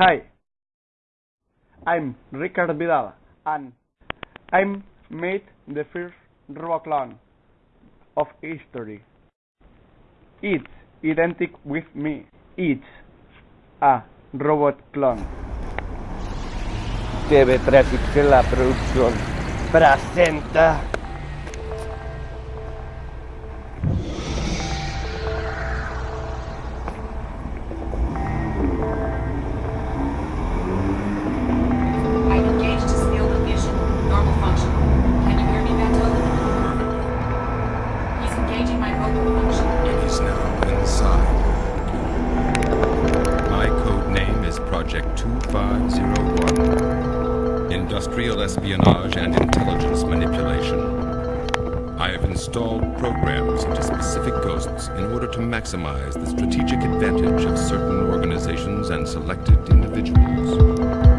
Hi, I'm Ricard Vidal, and I'm made the first robot clone of history. It's identical with me. It's a robot clone. TV Traffic la producción presenta Project 2501 Industrial Espionage and Intelligence Manipulation. I have installed programs into specific ghosts in order to maximize the strategic advantage of certain organizations and selected individuals.